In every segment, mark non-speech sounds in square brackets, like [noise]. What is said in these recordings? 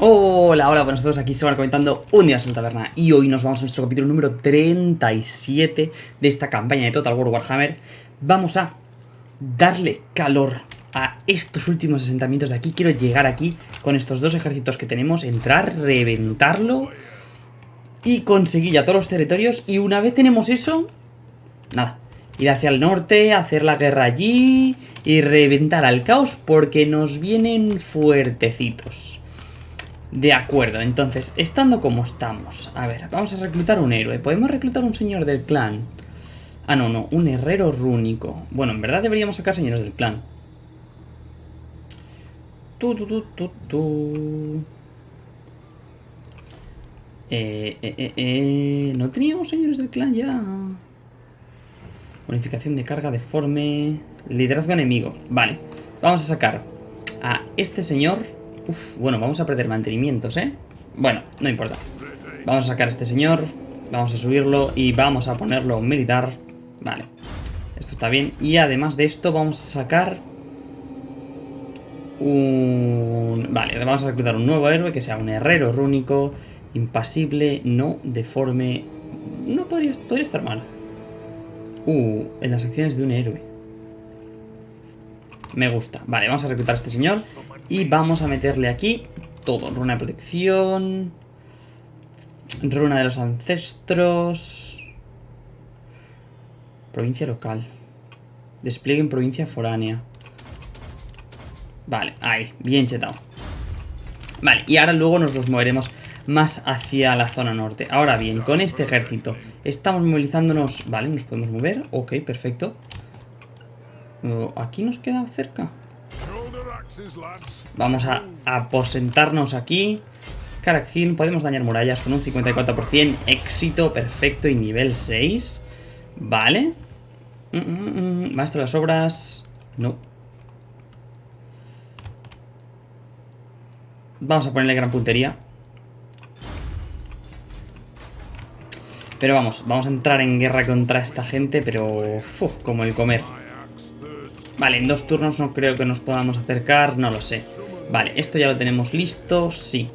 Hola, hola, buenas a todos, aquí Sobar comentando un día en la taberna y hoy nos vamos a nuestro capítulo número 37 de esta campaña de Total War Warhammer. Vamos a darle calor a estos últimos asentamientos de aquí. Quiero llegar aquí con estos dos ejércitos que tenemos, entrar, reventarlo y conseguir ya todos los territorios. Y una vez tenemos eso, nada, ir hacia el norte, hacer la guerra allí y reventar al caos porque nos vienen fuertecitos. De acuerdo, entonces, estando como estamos, a ver, vamos a reclutar un héroe. ¿Podemos reclutar un señor del clan? Ah, no, no, un herrero rúnico. Bueno, en verdad deberíamos sacar señores del clan. Tu, tu, tu, tu. Eh, eh, eh, eh, ¿No teníamos señores del clan ya? Bonificación de carga deforme... Liderazgo enemigo. Vale, vamos a sacar a este señor Uf, bueno, vamos a perder mantenimientos, ¿eh? Bueno, no importa. Vamos a sacar a este señor, vamos a subirlo y vamos a ponerlo militar. Vale, esto está bien. Y además de esto vamos a sacar un... Vale, vamos a reclutar un nuevo héroe que sea un herrero rúnico, impasible, no deforme... No podría, podría estar mal. Uh, en las acciones de un héroe. Me gusta. Vale, vamos a reclutar a este señor. Y vamos a meterle aquí todo. Runa de protección. Runa de los ancestros. Provincia local. Despliegue en provincia foránea. Vale, ahí, bien chetado. Vale, y ahora luego nos los moveremos más hacia la zona norte. Ahora bien, con este ejército estamos movilizándonos... Vale, nos podemos mover. Ok, perfecto. Aquí nos queda cerca. Vamos a aposentarnos aquí. Karak podemos dañar murallas con un 54%. Éxito, perfecto y nivel 6. Vale. Mm, mm, mm, Maestro de las obras. No. Vamos a ponerle gran puntería. Pero vamos, vamos a entrar en guerra contra esta gente, pero... como el comer. Vale, en dos turnos no creo que nos podamos acercar, no lo sé. Vale, esto ya lo tenemos listo, sí.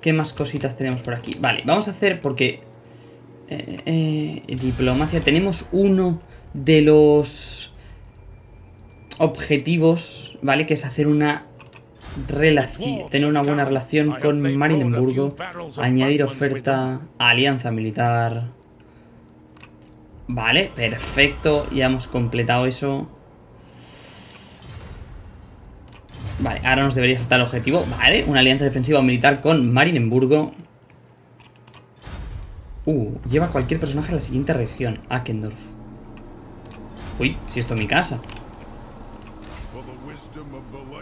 ¿Qué más cositas tenemos por aquí? Vale, vamos a hacer porque... Eh, eh, diplomacia, tenemos uno de los objetivos, ¿vale? Que es hacer una relación, tener una buena relación con Marienburgo, añadir oferta, alianza militar. Vale, perfecto, ya hemos completado eso. Vale, ahora nos debería saltar el objetivo. Vale, una alianza defensiva militar con Marienburgo. Uh, lleva cualquier personaje a la siguiente región. Akendorf. Uy, si esto es mi casa.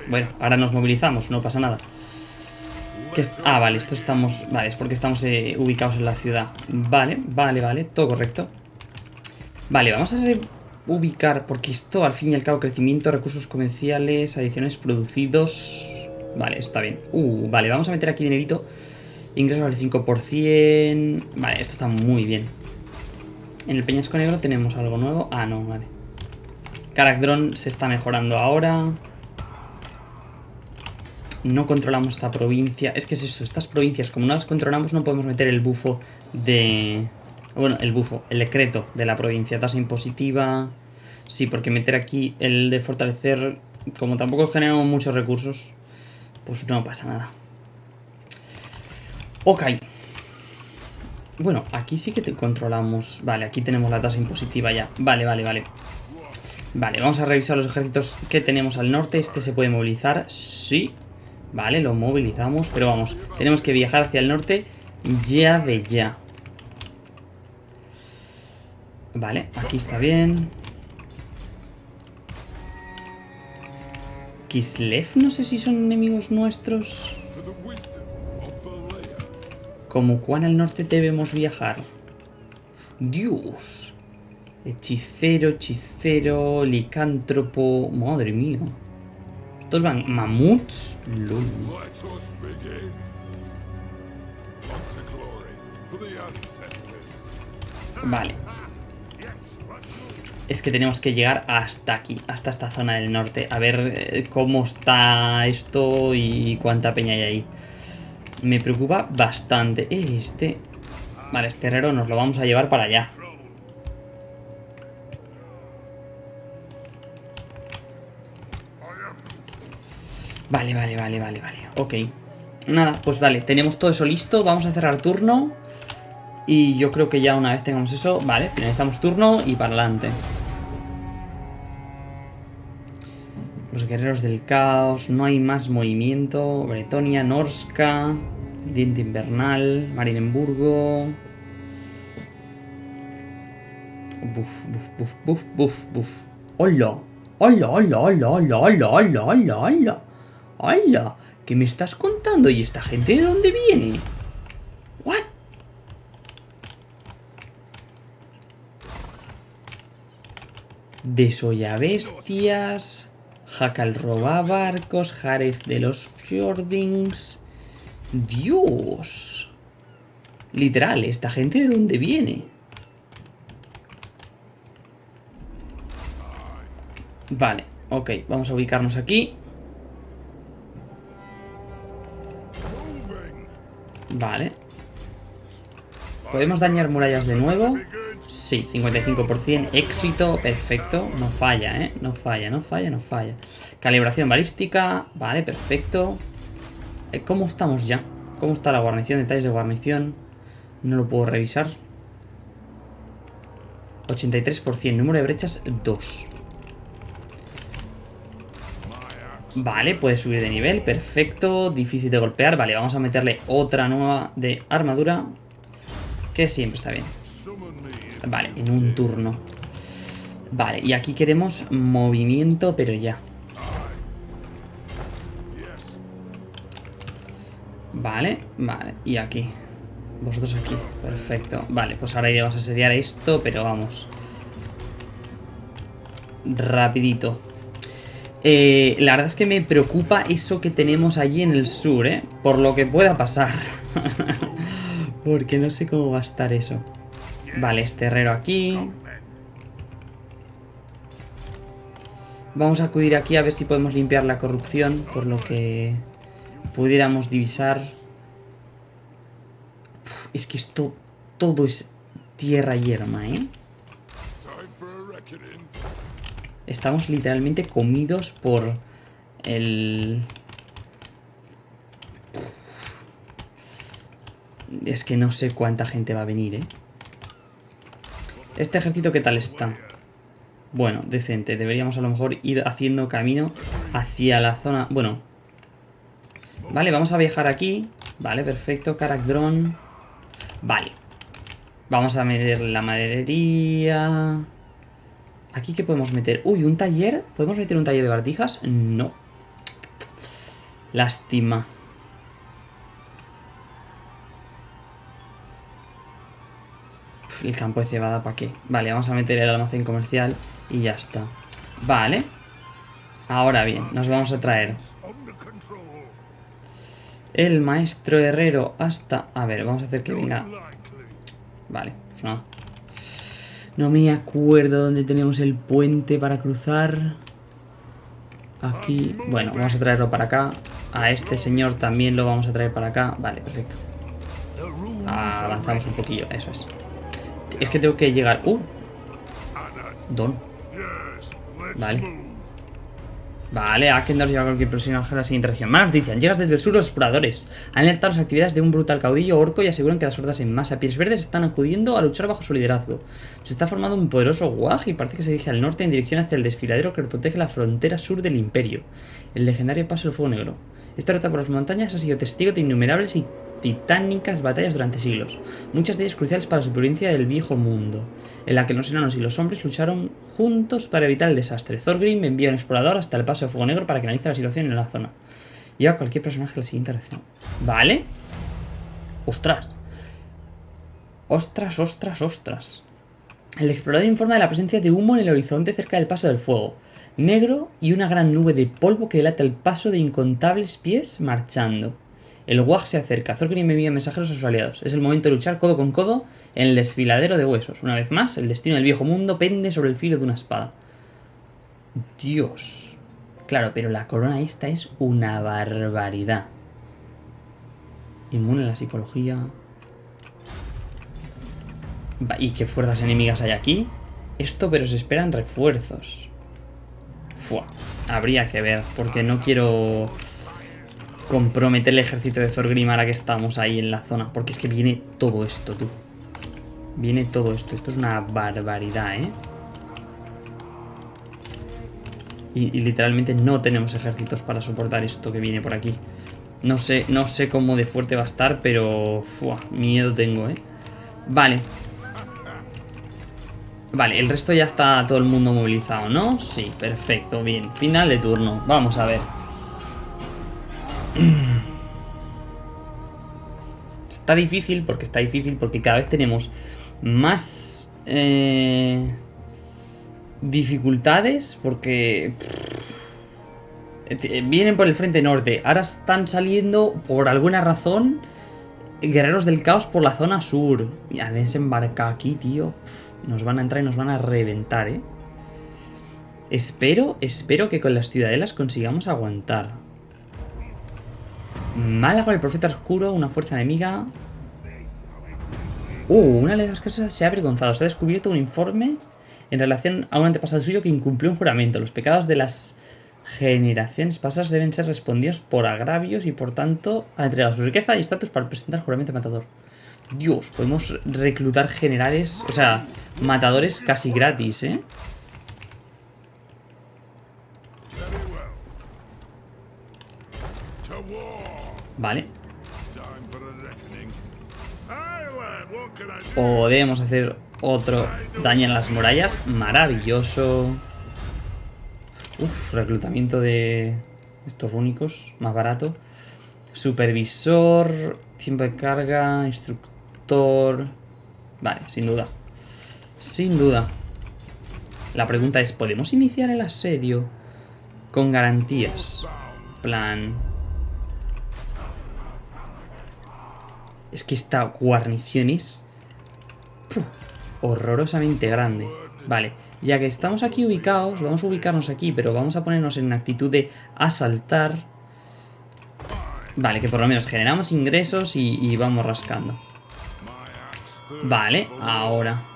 Bueno, ahora nos movilizamos, no pasa nada. Ah, vale, esto estamos... Vale, es porque estamos eh, ubicados en la ciudad. Vale, vale, vale, todo correcto. Vale, vamos a ubicar, porque esto al fin y al cabo, crecimiento, recursos comerciales, adiciones producidos... Vale, está bien. Uh, vale, vamos a meter aquí dinerito. Ingresos al 5%... Vale, esto está muy bien. En el Peñasco Negro tenemos algo nuevo. Ah, no, vale. Caracdron se está mejorando ahora. No controlamos esta provincia. Es que es eso, estas provincias, como no las controlamos, no podemos meter el bufo de... Bueno, el bufo, el decreto de la provincia. Tasa impositiva... Sí, porque meter aquí el de fortalecer, como tampoco generamos muchos recursos, pues no pasa nada. Ok. Bueno, aquí sí que te controlamos. Vale, aquí tenemos la tasa impositiva ya. Vale, vale, vale. Vale, vamos a revisar los ejércitos que tenemos al norte. Este se puede movilizar. Sí. Vale, lo movilizamos. Pero vamos, tenemos que viajar hacia el norte ya de ya. Vale, aquí está bien. Kislev, no sé si son enemigos nuestros. ¿Como cuán al norte debemos viajar? Dios. Hechicero, hechicero, licántropo... Madre mía. Estos van mamuts. Vale. Es que tenemos que llegar hasta aquí, hasta esta zona del norte. A ver eh, cómo está esto y cuánta peña hay ahí. Me preocupa bastante. Eh, Este... Vale, este herrero nos lo vamos a llevar para allá. Vale, vale, vale, vale, vale. Ok. Nada, pues vale, tenemos todo eso listo. Vamos a cerrar turno. Y yo creo que ya una vez tengamos eso... Vale, finalizamos turno y para adelante. Los guerreros del caos, no hay más movimiento. Bretonia, Norska, Diente Invernal, Marienburgo. Buf, buf, buf, buf, buf, buf. ¡Hola! ¡Hola, hola, hola, hola, hola, hola, hola, hola! ¡Hola! ¿Qué me estás contando? ¿Y esta gente de dónde viene? Desolla bestias. Jacal roba barcos. Jaref de los Fjordings. Dios. Literal, ¿esta gente de dónde viene? Vale, ok, vamos a ubicarnos aquí. Vale. ¿Podemos dañar murallas de nuevo? Sí, 55%, éxito, perfecto, no falla, ¿eh? No falla, no falla, no falla. Calibración balística, vale, perfecto. Eh, ¿Cómo estamos ya? ¿Cómo está la guarnición? Detalles de guarnición. No lo puedo revisar. 83%, número de brechas 2. Vale, puede subir de nivel, perfecto, difícil de golpear. Vale, vamos a meterle otra nueva de armadura, que siempre está bien. Vale, en un turno. Vale, y aquí queremos movimiento, pero ya. Vale, vale, y aquí. Vosotros aquí, perfecto. Vale, pues ahora iremos a asediar esto, pero vamos. Rapidito. Eh, la verdad es que me preocupa eso que tenemos allí en el sur, ¿eh? Por lo que pueda pasar. [laughs] Porque no sé cómo va a estar eso. Vale, este herrero aquí. Vamos a acudir aquí a ver si podemos limpiar la corrupción, por lo que pudiéramos divisar. es que esto todo es tierra yerma, ¿eh? Estamos literalmente comidos por el... Es que no sé cuánta gente va a venir, ¿eh? Este ejército, ¿qué tal está? Bueno, decente. Deberíamos a lo mejor ir haciendo camino hacia la zona... Bueno. Vale, vamos a viajar aquí. Vale, perfecto. Karak Drone. Vale. Vamos a meter la maderería... ¿Aquí qué podemos meter? Uy, ¿un taller? ¿Podemos meter un taller de bartijas? No. Lástima. El campo de cebada, ¿para qué? Vale, vamos a meter el almacén comercial y ya está. Vale. Ahora bien, nos vamos a traer el maestro herrero hasta... A ver, vamos a hacer que venga... Vale, pues nada. No me acuerdo dónde tenemos el puente para cruzar. Aquí. Bueno, vamos a traerlo para acá. A este señor también lo vamos a traer para acá. Vale, perfecto. avanzamos un poquillo, eso es. Es que tengo que llegar... ¡Uh! Don. Vale. Vale, Akendor lleva cualquier personaje a la siguiente región. Más noticias. Llegas desde el sur los exploradores. Han alertado las actividades de un brutal caudillo orco y aseguran que las hordas en masa pies verdes están acudiendo a luchar bajo su liderazgo. Se está formando un poderoso guaj y parece que se dirige al norte en dirección hacia el desfiladero que protege la frontera sur del imperio. El legendario paso del fuego negro. Esta ruta por las montañas ha sido testigo de innumerables y titánicas batallas durante siglos, muchas de ellas cruciales para la supervivencia del viejo mundo, en la que los enanos y los hombres lucharon juntos para evitar el desastre. Thorgrim envía un explorador hasta el paso de Fuego Negro para que analice la situación en la zona. Lleva cualquier personaje a la siguiente reacción. ¿Vale? ¡Ostras! ¡Ostras, ostras, ostras! El explorador informa de la presencia de humo en el horizonte cerca del paso del fuego, negro y una gran nube de polvo que delata el paso de incontables pies marchando. El WAG se acerca. Thorgrim envía mensajeros a sus aliados. Es el momento de luchar codo con codo en el desfiladero de huesos. Una vez más, el destino del viejo mundo pende sobre el filo de una espada. Dios. Claro, pero la corona esta es una barbaridad. Inmune a la psicología. ¿Y qué fuerzas enemigas hay aquí? Esto, pero se esperan refuerzos. Fua. Habría que ver, porque no quiero comprometer el ejército de Thorgrim ahora que estamos ahí en la zona. Porque es que viene todo esto, tú. Viene todo esto. Esto es una barbaridad, ¿eh? Y, y, literalmente no tenemos ejércitos para soportar esto que viene por aquí. No sé, no sé cómo de fuerte va a estar, pero... Fua, miedo tengo, ¿eh? Vale. Vale, el resto ya está todo el mundo movilizado, ¿no? Sí, perfecto, bien. Final de turno. Vamos a ver. [clears throat] Está difícil, porque está difícil, porque cada vez tenemos más eh, dificultades, porque vienen por el frente norte. Ahora están saliendo, por alguna razón, guerreros del caos por la zona sur. Ya desembarca aquí, tío. Nos van a entrar y nos van a reventar, ¿eh? Espero, espero que con las ciudadelas consigamos aguantar. Mala el profeta oscuro, una fuerza enemiga. Uh, una de las cosas se ha avergonzado. Se ha descubierto un informe en relación a un antepasado suyo que incumplió un juramento. Los pecados de las generaciones pasadas deben ser respondidos por agravios y por tanto ha entregado su riqueza y estatus para presentar juramento matador. Dios, podemos reclutar generales, o sea, matadores casi gratis, ¿eh? Vale. Podemos hacer otro daño en las murallas. Maravilloso. Uf, reclutamiento de estos únicos, más barato. Supervisor, tiempo de carga, instructor... Vale, sin duda. Sin duda. La pregunta es, ¿podemos iniciar el asedio con garantías? Plan... Es que esta guarnición es... horrorosamente grande. Vale, ya que estamos aquí ubicados, vamos a ubicarnos aquí, pero vamos a ponernos en actitud de asaltar. Vale, que por lo menos generamos ingresos y, vamos rascando. Vale, ahora.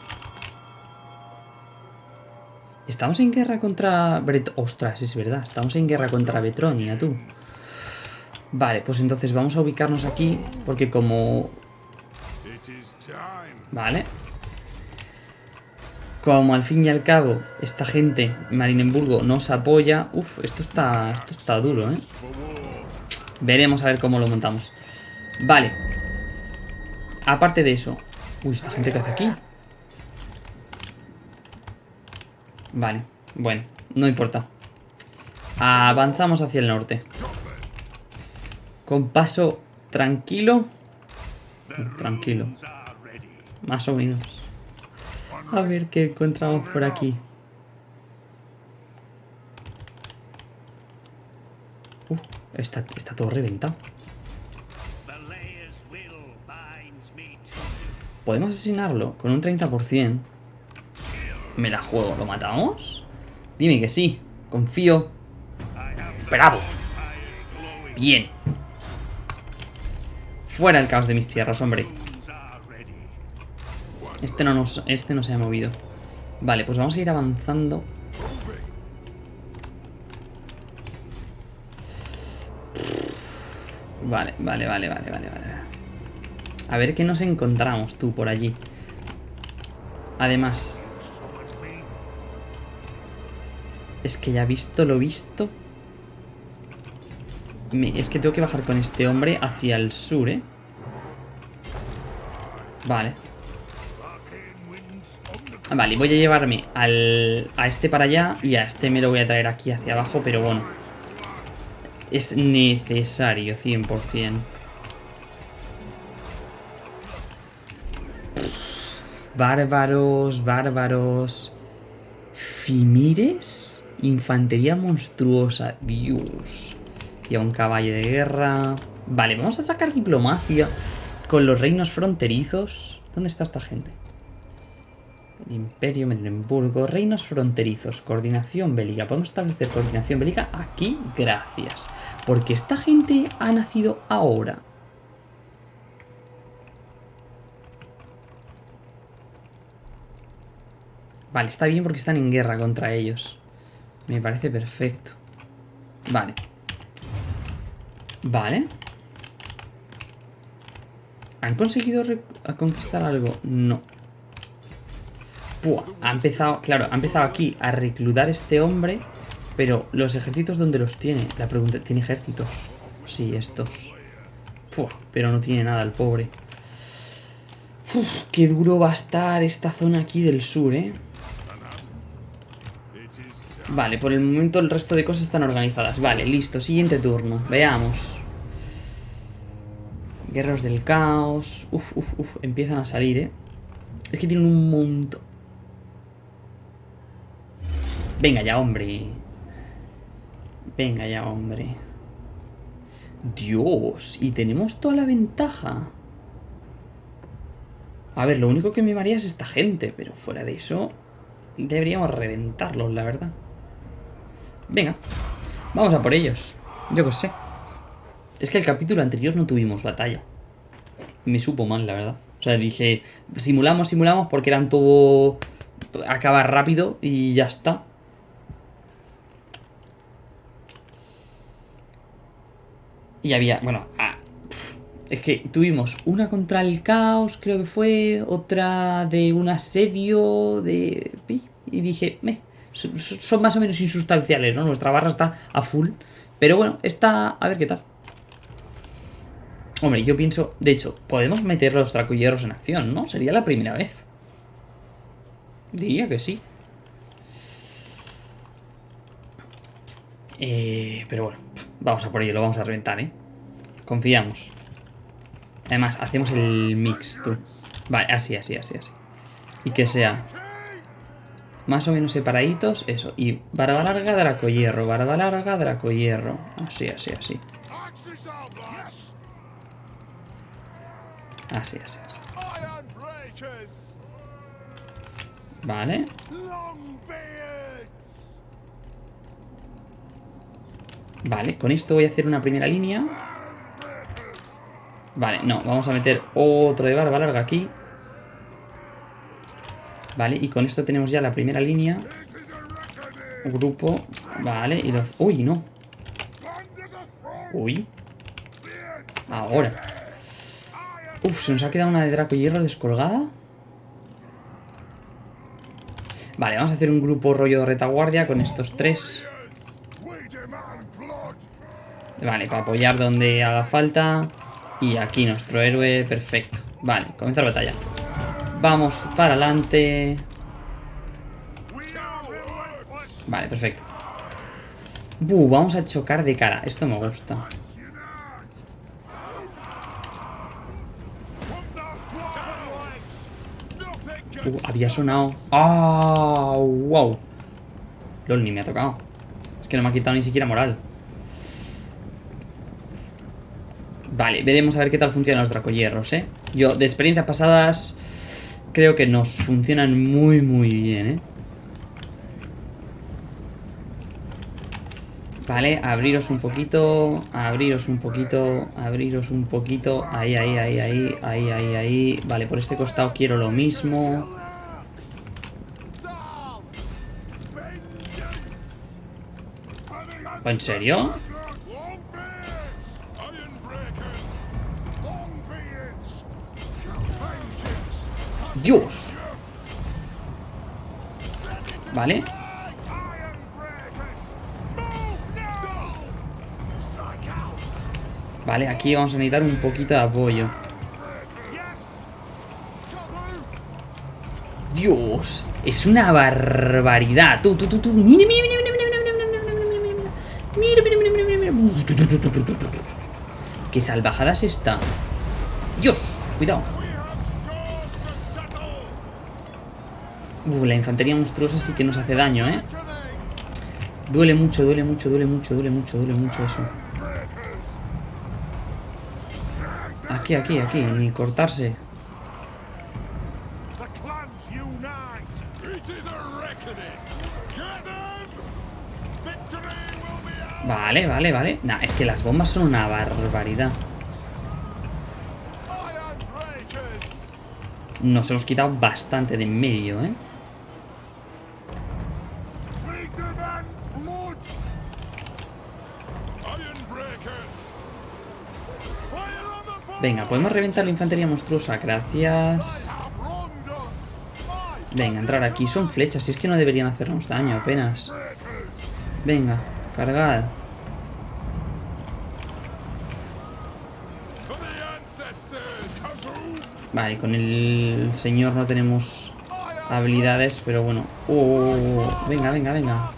Estamos en guerra contra... Ostras, es verdad. Estamos en guerra contra Betronia, tú. Vale, pues entonces vamos a ubicarnos aquí. Porque como... Vale. Como al fin y al cabo esta gente, Marinemburgo, nos apoya... Uf, esto está, esto está duro, ¿eh? Veremos a ver cómo lo montamos. Vale. Aparte de eso... Uy, esta gente que hace aquí. Vale, bueno, no importa. Avanzamos hacia el norte. Con paso tranquilo. Tranquilo. Más o menos. A ver qué encontramos por aquí. Uh, está, está todo reventado. Podemos asesinarlo con un 30%. Me la juego. ¿Lo matamos? Dime que sí. Confío. ¡Bravo! Bien. Fuera el caos de mis tierras, hombre. Este no, nos, este no se ha movido. Vale, pues vamos a ir avanzando. Vale, vale, vale, vale, vale, vale. A ver qué nos encontramos tú por allí. Además. Es que ya visto lo visto. Es que tengo que bajar con este hombre hacia el sur, ¿eh? Vale. Vale, voy a llevarme al, a este para allá y a este me lo voy a traer aquí hacia abajo, pero bueno. Es necesario, 100%. Bárbaros, bárbaros. Fimires. Infantería monstruosa. Dios aquí a un caballo de guerra. Vale, vamos a sacar diplomacia con los reinos fronterizos. ¿Dónde está esta gente? El Imperio, Mecklenburgo, reinos fronterizos, coordinación bélica. Podemos establecer coordinación bélica aquí, gracias. Porque esta gente ha nacido ahora. Vale, está bien porque están en guerra contra ellos. Me parece perfecto. Vale. Vale. ¿Han conseguido conquistar algo? No. ha empezado, claro, ha empezado aquí a reclutar este hombre, pero los ejércitos, ¿dónde los tiene? La pregunta, ¿tiene ejércitos? Sí, estos. pero no tiene nada el pobre. qué duro va a estar esta zona aquí del sur, ¿eh? Vale, por el momento el resto de cosas están organizadas. Vale, listo, siguiente turno. Veamos. Guerreros del caos. Uf, uf, uf. Empiezan a salir, ¿eh? Es que tienen un montón. Venga ya, hombre. Venga ya, hombre. Dios, y tenemos toda la ventaja. A ver, lo único que me maría es esta gente, pero fuera de eso, deberíamos reventarlos, la verdad. Venga, vamos a por ellos. Yo qué sé. Es que el capítulo anterior no tuvimos batalla. Me supo mal, la verdad. O sea, dije, simulamos, simulamos, porque eran todo... Acaba rápido y ya está. Y había, bueno, ah, es que tuvimos una contra el caos, creo que fue, otra de un asedio, de... Y dije, me, son más o menos insustanciales, ¿no? Nuestra barra está a full. Pero bueno, está... A ver qué tal. Hombre, yo pienso... De hecho, podemos meter los dracoyeros en acción, ¿no? Sería la primera vez. Diría que sí. Eh, pero bueno, vamos a por ello, lo vamos a reventar, ¿eh? Confiamos. Además, hacemos el mix, tú. Vale, así, así, así, así. Y que sea más o menos separaditos, eso. Y barba larga, draco hierro, barba larga, draco hierro. Así, así, así. Así, así, así. Vale. Vale, con esto voy a hacer una primera línea. Vale, no, vamos a meter otro de barba larga aquí. Vale, y con esto tenemos ya la primera línea. Grupo. Vale, y los... Uy, no. Uy. Ahora. Uf, se nos ha quedado una de Draco Hierro descolgada. Vale, vamos a hacer un grupo rollo de retaguardia con estos tres. Vale, para apoyar donde haga falta. Y aquí nuestro héroe, perfecto. Vale, comenzar la batalla. Vamos para adelante. Vale, perfecto. Buh, vamos a chocar de cara. Esto me gusta. Uh, había sonado. ¡Ah! ¡Wow! LOL, ni me ha tocado. Es que no me ha quitado ni siquiera moral. Vale, veremos a ver qué tal funcionan los dracoyerros, ¿eh? Yo, de experiencias pasadas, creo que nos funcionan muy, muy bien, ¿eh? Vale, abriros un poquito, abriros un poquito, abriros un poquito. Ahí, ahí, ahí, ahí, ahí, ahí, ahí. Vale, por este costado quiero lo mismo. ¿En serio? Dios. Vale. Vale, aquí vamos a necesitar un poquito de apoyo. Dios, es una barbaridad. Tú, tú, tú, tú. Mira, mira, mira, mira, mira, mira, mira, mira, mira, mira. Qué salvajadas está. Dios, cuidado. Uh, la infantería monstruosa sí que nos hace daño, ¿eh? Duele mucho, duele mucho, duele mucho, duele mucho, duele mucho eso. Aquí, aquí, aquí, ni cortarse. Vale, vale, vale. Nah, es que las bombas son una barbaridad. Nos hemos quitado bastante de en medio, ¿eh? Venga, podemos reventar la infantería monstruosa, gracias. Venga, entrar aquí. Son flechas, si es que no deberían hacernos daño apenas. Venga, cargad. Vale, con el señor no tenemos habilidades, pero bueno. Oh, venga, venga, venga.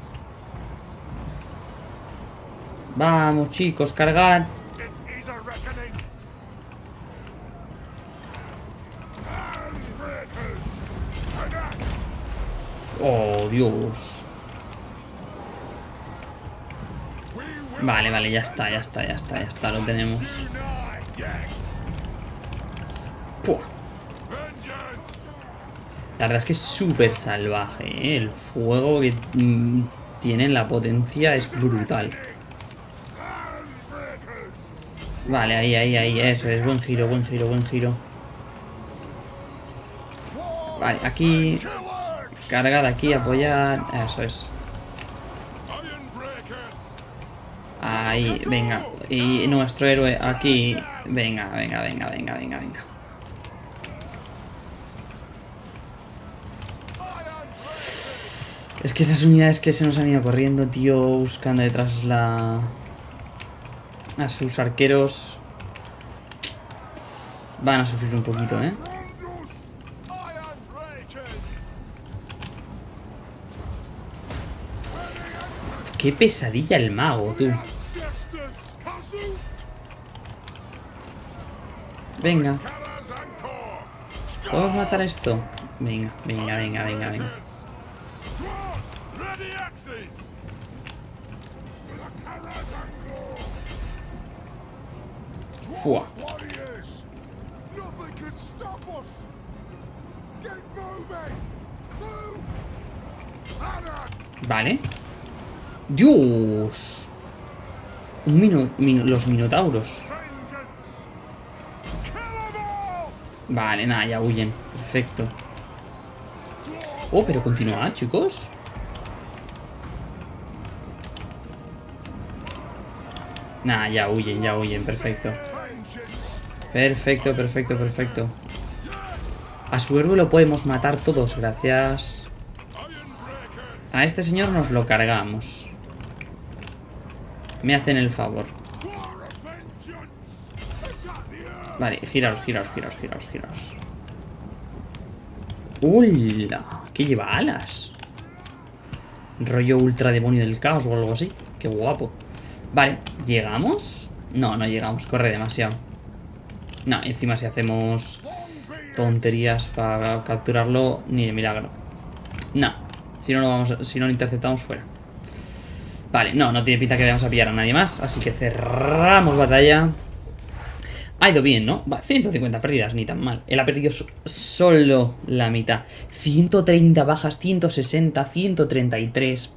Vamos, chicos, cargad. Oh, Dios. Vale, vale, ya está, ya está, ya está, ya está, lo tenemos. La verdad es que es súper salvaje, ¿eh? El fuego que mm, tiene la potencia es brutal. Vale, ahí, ahí, ahí, eso es, buen giro, buen giro, buen giro. Vale, aquí Carga de aquí, apoyar. Eso es. Ahí, venga. Y nuestro héroe aquí. Venga, venga, venga, venga, venga, venga. Es que esas unidades que se nos han ido corriendo, tío, buscando detrás la... A sus arqueros... Van a sufrir un poquito, ¿eh? Qué pesadilla el mago, tú. Venga. ¿Podemos matar esto? Venga, venga, venga, venga, venga. Vale. ¡Dios! Un los minotauros. Vale, nada, ya huyen. Perfecto. Oh, pero continúa, chicos. Nada, ya huyen, ya huyen. Perfecto. Perfecto, perfecto, perfecto. A su héroe lo podemos matar todos, gracias. A este señor nos lo cargamos. Me hacen el favor. Vale, giraos, giraos, giraos, giraos, giraos. ¡Hola! ¿Qué lleva alas? Rollo ultra demonio del caos o algo así. Qué guapo. Vale, ¿llegamos? No, no llegamos, corre demasiado. No, encima si hacemos tonterías para capturarlo, ni de milagro. No, si no lo, vamos, si no interceptamos fuera. Vale, no, no tiene pinta que vayamos a pillar a nadie más Así que cerramos batalla Ha ido bien, ¿no? Va, 150 pérdidas, ni tan mal Él ha perdido solo la mitad 130 bajas, 160, 133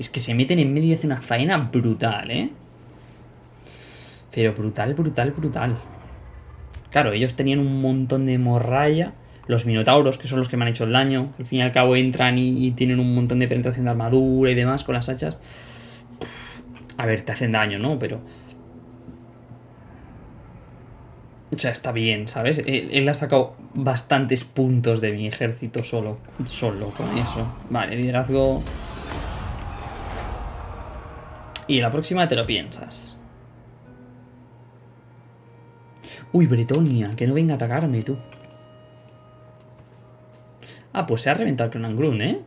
Es que se meten en medio y hacen una faena brutal, ¿eh? Pero brutal, brutal, brutal Claro, ellos tenían un montón de morralla los minotauros, que son los que me han hecho el daño. Al fin y al cabo entran y, tienen un montón de penetración de armadura y demás con las hachas. A ver, te hacen daño, ¿no? Pero... O sea, está bien, ¿sabes? Él, ha sacado bastantes puntos de mi ejército solo. Solo con eso. Vale, liderazgo... Y la próxima te lo piensas. Uy, Bretonia, que no venga a atacarme, tú. Ah, pues se ha reventado el Grun, ¿eh?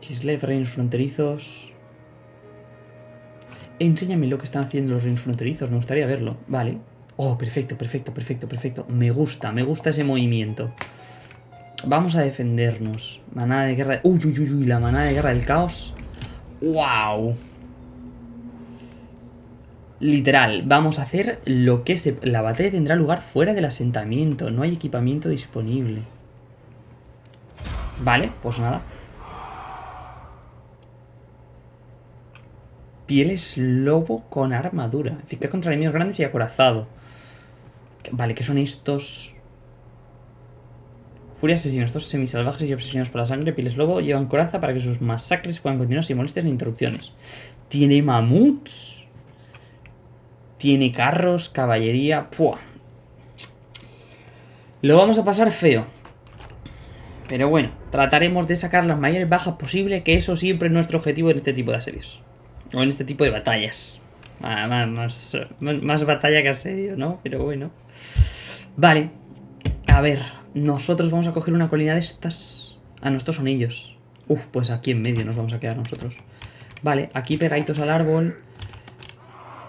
Kislev, reinos fronterizos. Enséñame lo que están haciendo los reinos fronterizos, me gustaría verlo. Vale. Oh, perfecto, perfecto, perfecto, perfecto. Me gusta, me gusta ese movimiento. Vamos a defendernos. Manada de guerra... Uy, uy, uy, uy, la manada de guerra del caos. ¡Wow! Literal, vamos a hacer lo que se... La batalla tendrá lugar fuera del asentamiento. No hay equipamiento disponible. Vale, pues nada. Pieles lobo con armadura. Eficaz contra enemigos grandes y acorazado. Vale, ¿qué son estos? Furia asesina. Estos semisalvajes y obsesionados por la sangre, pieles lobo, llevan coraza para que sus masacres puedan continuar sin molestias ni interrupciones. Tiene mamuts. Tiene carros, caballería. ¡Pua! Lo vamos a pasar feo. Pero bueno, trataremos de sacar las mayores bajas posible, que eso siempre es nuestro objetivo en este tipo de asedios. O en este tipo de batallas. Ah, más, más, batalla que asedio, ¿no? Pero bueno. Vale. A ver, nosotros vamos a coger una colina de estas. Ah, no, estos son ellos. Uf, pues aquí en medio nos vamos a quedar nosotros. Vale, aquí pegaditos al árbol.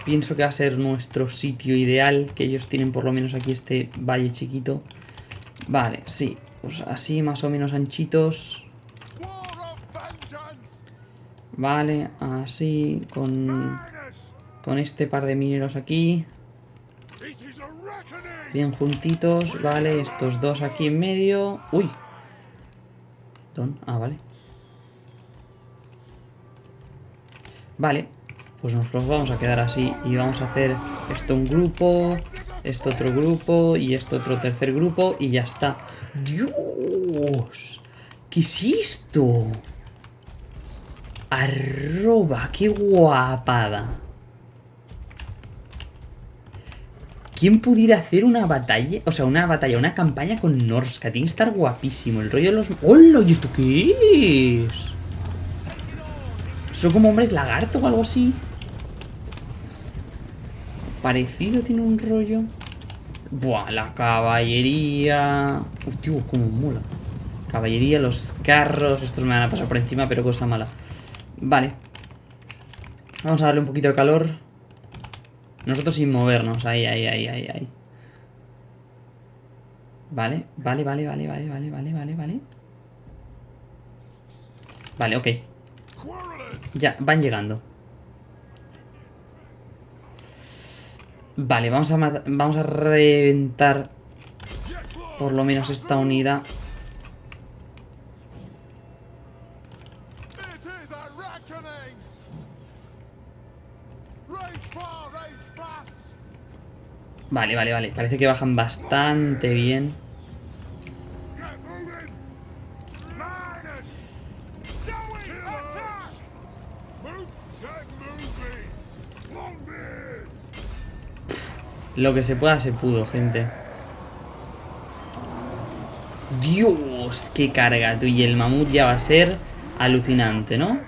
Pienso que va a ser nuestro sitio ideal, que ellos tienen por lo menos aquí este valle chiquito. Vale, sí, pues así más o menos anchitos. Vale, así, con, con este par de mineros aquí. Bien juntitos, vale, estos dos aquí en medio. ¡Uy! Ah, vale. Vale, pues nos vamos a quedar así y vamos a hacer esto un grupo, esto otro grupo y esto otro tercer grupo y ya está. ¡Dios! ¿Qué es esto? Arroba, qué guapada. ¿Quién pudiera hacer una batalla? O sea, una batalla, una campaña con Norska. Tiene que estar guapísimo. El rollo de los... ¡Hola! ¿Y esto qué es? ¿Son como hombres lagarto o algo así? Parecido tiene un rollo. Buah, la caballería. Uy, como mola. Caballería, los carros. Estos me van a pasar por encima, pero cosa mala. Vale. Vamos a darle un poquito de calor. Nosotros sin movernos. Ahí, ahí, ahí, ahí, ahí. Vale, vale, vale, vale, vale, vale, vale, vale, vale. Vale, ok. Ya, van llegando. Vale, vamos a, vamos a reventar por lo menos esta unidad. Vale, vale, vale. Parece que bajan bastante bien. Lo que se pueda se pudo, gente. Dios, qué carga tú. Y el mamut ya va a ser alucinante, ¿no?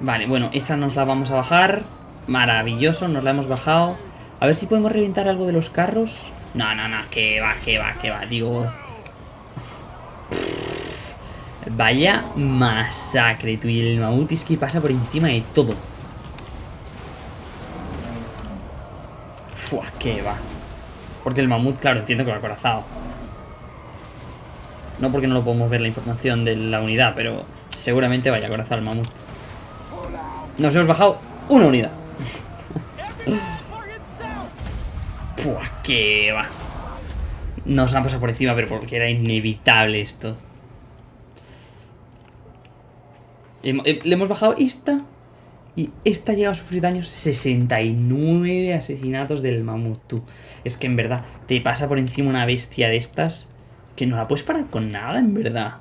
Vale, bueno, esa nos la vamos a bajar. Maravilloso, nos la hemos bajado. A ver si podemos reventar algo de los carros. No, no, no, que va, que va, que va. Digo... Vaya masacre, tú. Y el mamut es que pasa por encima de todo. Fua, que va. Porque el mamut, claro, entiendo que va acorazado. No porque no lo podemos ver la información de la unidad, pero seguramente vaya acorazado el mamut. Nos hemos bajado una unidad. [laughs] Pua, qué va. Nos han pasado por encima, pero porque era inevitable esto. Le hemos bajado esta. Y esta llega a sufrir daños 69 asesinatos del mamut, Es que en verdad, te pasa por encima una bestia de estas que no la puedes parar con nada, en verdad.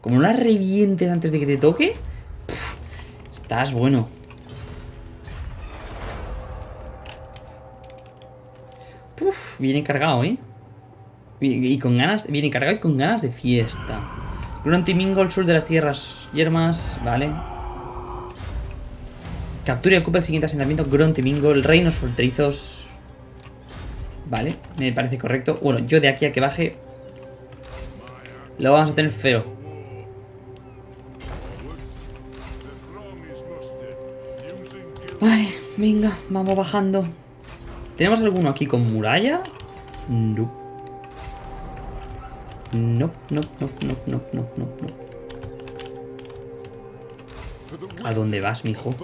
Como no la revientes antes de que te toque, Estás bueno. Viene cargado, ¿eh? Y, con ganas, viene cargado y con ganas de fiesta. Gruntimingo, el sur de las tierras yermas, vale. Captura y ocupa el siguiente asentamiento, Gruntimingo, el reinos fronterizos. Vale, me parece correcto. Bueno, yo de aquí a que baje lo vamos a tener feo. Vale, venga, vamos bajando. ¿Tenemos alguno aquí con muralla? No. No, no, no, no, no, no, no, ¿A dónde vas, mijo?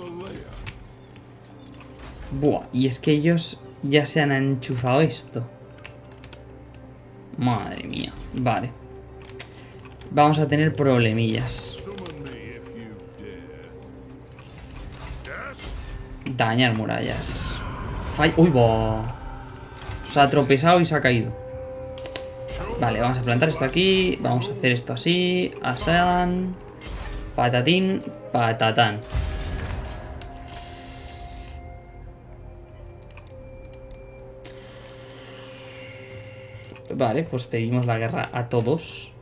Buah, y es que ellos ya se han enchufado esto. Madre mía, vale. Vamos a tener problemillas. Dañar murallas. Uy. Se ha tropezado y se ha caído. Vale, vamos a plantar esto aquí. Vamos a hacer esto así. Asan. Patatín. Patatán. Vale, pues pedimos la guerra a todos.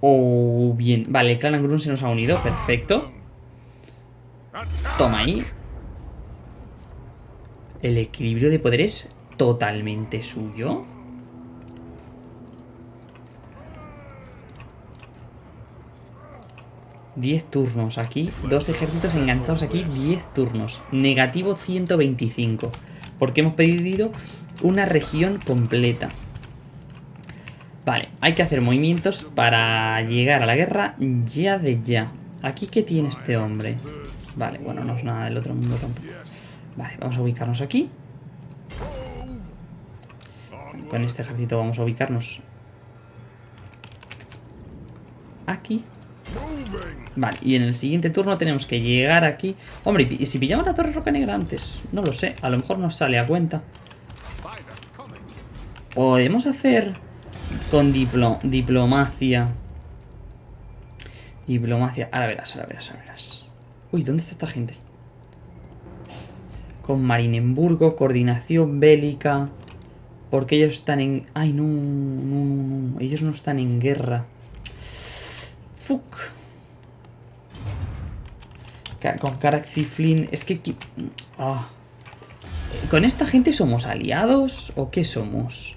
Oh, bien. Vale, el clan Angrun se nos ha unido. Perfecto. Toma ahí. El equilibrio de poder es totalmente suyo. Diez turnos aquí. Dos ejércitos enganchados aquí. Diez turnos. Negativo 125. Porque hemos pedido una región completa. Vale, hay que hacer movimientos para llegar a la guerra ya de ya. ¿Aquí qué tiene este hombre? Vale, bueno, no es nada del otro mundo tampoco. Vale, vamos a ubicarnos aquí. Con este ejército vamos a ubicarnos aquí. Vale, y en el siguiente turno tenemos que llegar aquí. Hombre, ¿y si pillamos la Torre Roca Negra antes? No lo sé, a lo mejor nos sale a cuenta. Podemos hacer con diplo diplomacia. Diplomacia. Ahora verás, ahora verás, ahora verás. Uy, ¿dónde está esta gente? Con Marinemburgo, coordinación bélica. Porque ellos están en... Ay, no, no, no, no. Ellos no están en guerra. Fuck. Con Karak Es que... Ah. ¿Con esta gente somos aliados o qué somos?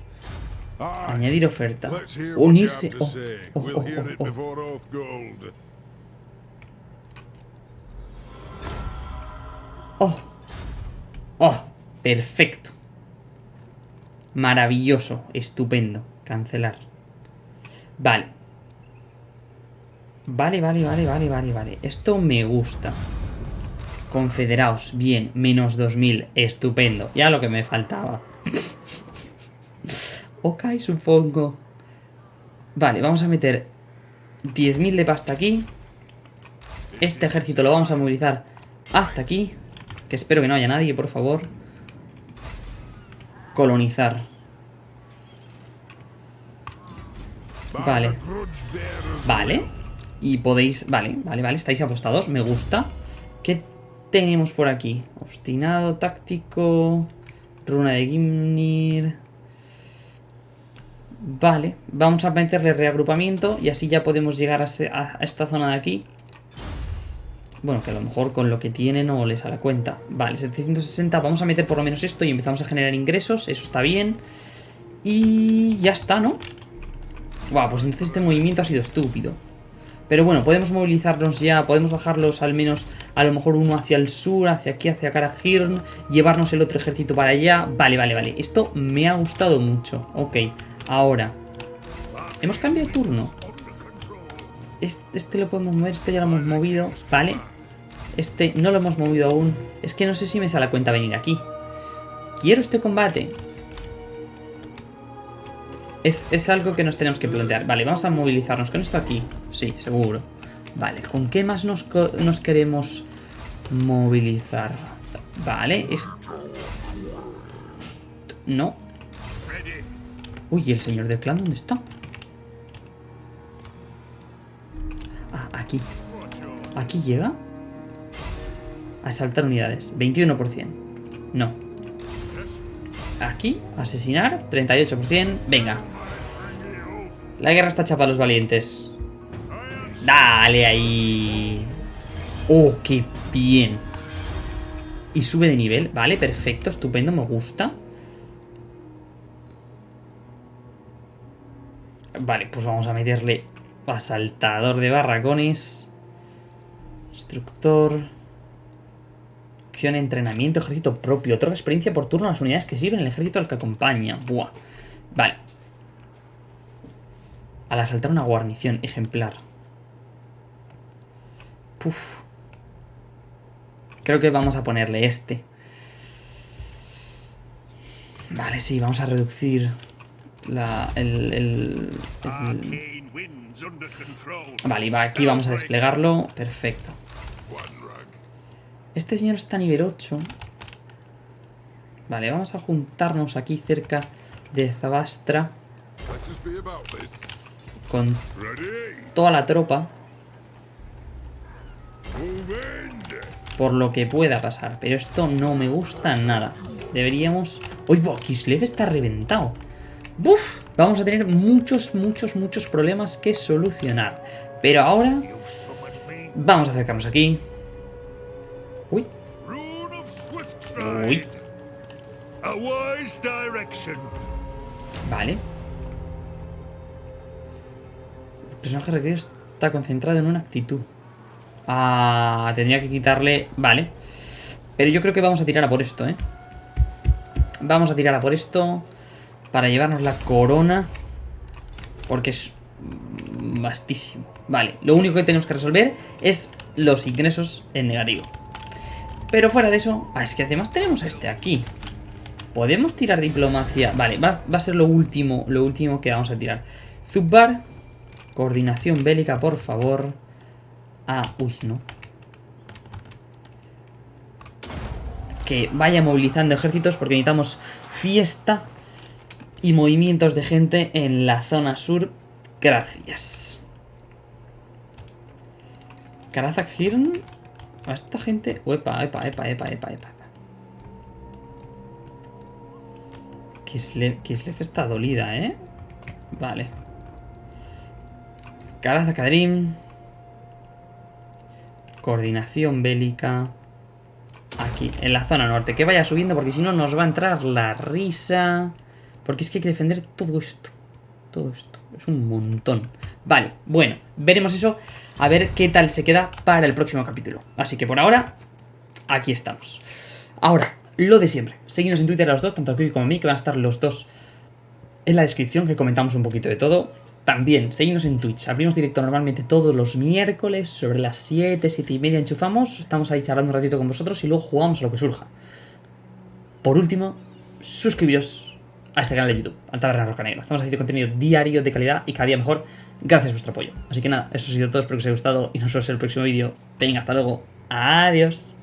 Añadir oferta. Unirse. Oh, oh, oh. Perfecto. Maravilloso. Estupendo. Cancelar. Vale. Vale, vale, vale, vale, vale, vale. Esto me gusta. Confederaos. Bien. Menos 2000. Estupendo. Ya lo que me faltaba. [laughs] Ok, supongo. Vale, vamos a meter 10.000 de pasta aquí. Este ejército lo vamos a movilizar hasta aquí. Que espero que no haya nadie, por favor. Colonizar. Vale. Vale. Y podéis... Vale, vale, vale. Estáis apostados. Me gusta. ¿Qué tenemos por aquí? Obstinado, táctico... Runa de Gimnir... Vale, vamos a meterle reagrupamiento y así ya podemos llegar a, esta zona de aquí. Bueno, que a lo mejor con lo que tiene no les la cuenta. Vale, 760, vamos a meter por lo menos esto y empezamos a generar ingresos, eso está bien. Y ya está, ¿no? Guau, pues entonces este movimiento ha sido estúpido. Pero bueno, podemos movilizarnos ya, podemos bajarlos al menos a lo mejor uno hacia el sur, hacia aquí, hacia Karahirn, llevarnos el otro ejército para allá. Vale, vale, vale. Esto me ha gustado mucho. Ok. Ahora. Hemos cambiado turno. Este, lo podemos mover, este ya lo hemos movido. Vale. Este no lo hemos movido aún. Es que no sé si me sale la cuenta venir aquí. Quiero este combate. Es, algo que nos tenemos que plantear. Vale, vamos a movilizarnos con esto aquí. Sí, seguro. Vale, ¿con qué más nos, nos queremos movilizar? Vale, esto... No, Uy, ¿y el señor del clan dónde está? Aquí. ¿Aquí llega? Asaltar unidades. 21%. No. Aquí, asesinar. 38%. Venga. La guerra está chapa a los valientes. Dale ahí. Oh, qué bien. Y sube de nivel. Vale, perfecto, estupendo, me gusta. Vale, pues vamos a meterle asaltador de barracones. Instructor. Acción, entrenamiento, ejército propio. Otra experiencia por turno a las unidades que sirven el ejército al que acompaña. Buah. Vale. Al asaltar una guarnición ejemplar. Puf. Creo que vamos a ponerle este. Vale, sí, vamos a reducir la, el, Vale, y aquí vamos a desplegarlo. Perfecto. Este señor está a nivel 8. Vale, vamos a juntarnos aquí cerca de Zabastra con toda la tropa. Por lo que pueda pasar. Pero esto no me gusta nada. Deberíamos... ¡Uy, Kislev está reventado! ¡Buf! Vamos a tener muchos, muchos, muchos problemas que solucionar. Pero ahora... Vamos a acercarnos aquí. Uy. Uy. Vale. El personaje requerido está concentrado en una actitud. Ah, tendría que quitarle... Vale. Pero yo creo que vamos a tirar a por esto, ¿eh? Vamos a tirar a por esto para llevarnos la corona. Porque es vastísimo. Vale, lo único que tenemos que resolver es los ingresos en negativo. Pero fuera de eso... Ah, es que además tenemos a este aquí. Podemos tirar diplomacia. Vale, va, a ser lo último, lo último que vamos a tirar. Zubbar. Coordinación bélica, por favor. Ah, uy, no. Que vaya movilizando ejércitos porque necesitamos fiesta y movimientos de gente en la zona sur. Gracias. Karazak Hirn. A esta gente... Epa, epa, epa, epa, epa, epa. Kislev, Kislev está dolida, ¿eh? Vale. Karazak. Coordinación bélica. Aquí, en la zona norte. Que vaya subiendo porque si no nos va a entrar la risa. Porque es que hay que defender todo esto. Todo esto. Es un montón. Vale, bueno, veremos eso. A ver qué tal se queda para el próximo capítulo. Así que por ahora, aquí estamos. Ahora, lo de siempre. Seguimos en Twitter a los dos, tanto a como a mí, que van a estar los dos en la descripción, que comentamos un poquito de todo. También, seguimos en Twitch. Abrimos directo normalmente todos los miércoles, sobre las 7, 7 y media enchufamos. Estamos ahí charlando un ratito con vosotros y luego jugamos a lo que surja. Por último, suscribiros a este canal de YouTube, al Taberna Roca Negra. Estamos haciendo contenido diario de calidad y cada día mejor gracias a vuestro apoyo. Así que nada, eso ha sido todo, espero que os haya gustado y nos vemos en el próximo vídeo. Venga, hasta luego. Adiós.